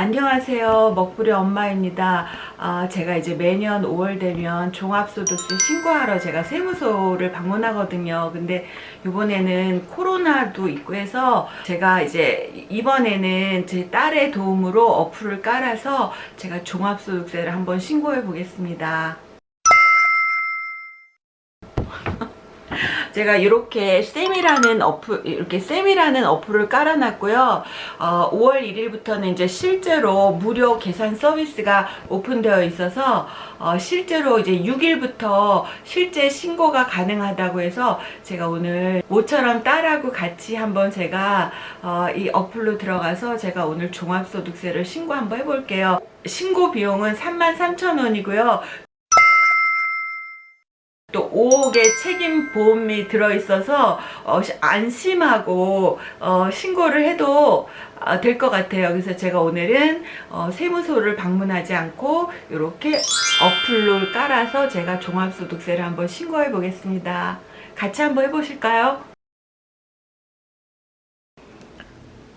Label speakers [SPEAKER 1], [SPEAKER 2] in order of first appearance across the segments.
[SPEAKER 1] 안녕하세요. 먹부리 엄마입니다. 아, 제가 이제 매년 5월 되면 종합소득세 신고하러 제가 세무소를 방문하거든요. 근데 이번에는 코로나도 있고 해서 제가 이제 이번에는 제 딸의 도움으로 어플을 깔아서 제가 종합소득세를 한번 신고해 보겠습니다 제가 이렇게 쌤이라는 어플 이렇게 쌤이라는 어플을 깔아놨고요. 어, 5월 1일부터는 이제 실제로 무료 계산 서비스가 오픈되어 있어서 어, 실제로 이제 6일부터 실제 신고가 가능하다고 해서 제가 오늘 모처럼 딸하고 같이 한번 제가 어, 이 어플로 들어가서 제가 오늘 종합소득세를 신고 한번 해볼게요. 신고 비용은 33,000원이고요. 또 5억의 책임 보험이 들어있어서 어, 안심하고 어, 신고를 해도 어, 될것 같아요. 그래서 제가 오늘은 어, 세무소를 방문하지 않고 이렇게 어플로 깔아서 제가 종합소득세를 한번 신고해 보겠습니다. 같이 한번 해보실까요?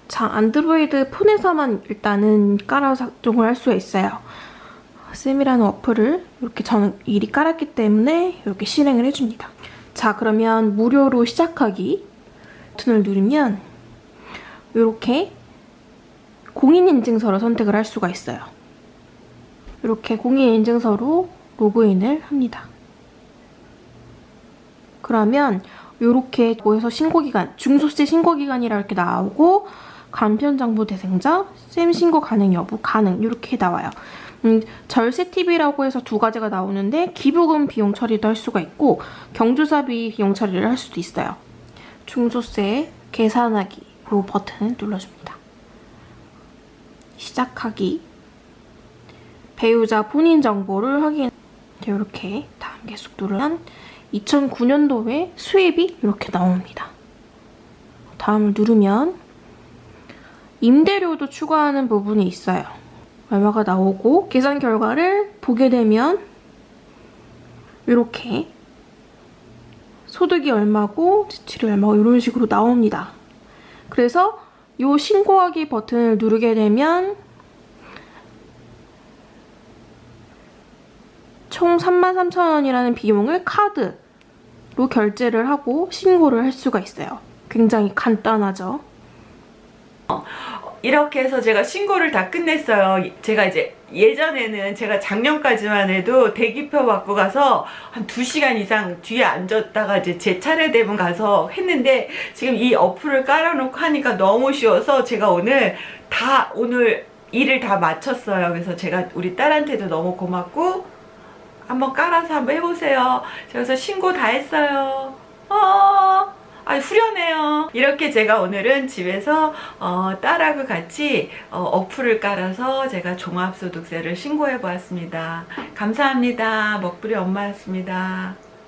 [SPEAKER 2] 자, 안드로이드 폰에서만 일단은 깔아서 작동을 할 수가 있어요. 쌤이라는 어플을 이렇게 저는 이리 깔았기 때문에 이렇게 실행을 해줍니다. 자, 그러면 무료로 시작하기 버튼을 누르면 이렇게 공인인증서를 선택을 할 수가 있어요. 이렇게 공인인증서로 로그인을 합니다. 그러면 이렇게 모여서 신고기간, 중소세 신고기간이라 이렇게 나오고 간편장부 대상자, 쌤 신고 가능 여부, 가능 이렇게 나와요. 음, 절세TV라고 해서 두 가지가 나오는데 기부금 비용 처리도 할 수가 있고 경조사비 비용 처리를 할 수도 있어요. 중소세 계산하기 로 버튼을 눌러줍니다. 시작하기 배우자 본인 정보를 확인 이렇게 다음 계속 누르면 2009년도에 수입이 이렇게 나옵니다. 다음을 누르면 임대료도 추가하는 부분이 있어요. 얼마가 나오고 계산 결과를 보게 되면 이렇게 소득이 얼마고 지출이 얼마고 이런 식으로 나옵니다. 그래서 이 신고하기 버튼을 누르게 되면 총 33,000원이라는 비용을 카드로 결제를 하고 신고를 할 수가 있어요. 굉장히 간단하죠.
[SPEAKER 1] 이렇게 해서 제가 신고를 다 끝냈어요. 제가 이제 예전에는 제가 작년까지만 해도 대기표 받고 가서 한 2시간 이상 뒤에 앉았다가 이제 제 차례 되면 가서 했는데 지금 이 어플을 깔아놓고 하니까 너무 쉬워서 제가 오늘 다 오늘 일을 다 마쳤어요. 그래서 제가 우리 딸한테도 너무 고맙고 한번 깔아서 한번 해보세요. 그래서 신고 다 했어요. 어... 아 후련해요. 이렇게 제가 오늘은 집에서 어, 딸하고 같이 어, 플을 깔아서 제가 종합소득세를 신고해 보았습니다. 감사합니다. 먹부리 엄마였습니다